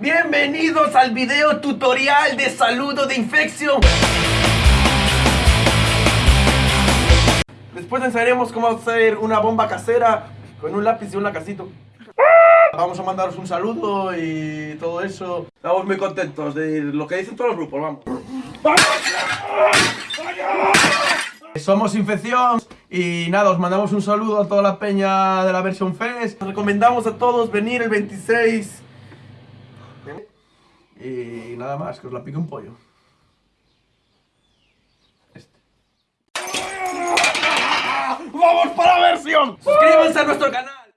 Bienvenidos al video tutorial de saludo de infección. Después enseñaremos cómo hacer una bomba casera con un lápiz y un lacasito. Vamos a mandaros un saludo y todo eso. Estamos muy contentos de lo que dicen todos los grupos, vamos. Somos Infección y nada, os mandamos un saludo a toda la peña de la versión Fest. Recomendamos a todos venir el 26. Y nada más, que os la pique un pollo. Este. ¡Vamos para la versión! Suscríbanse a nuestro canal.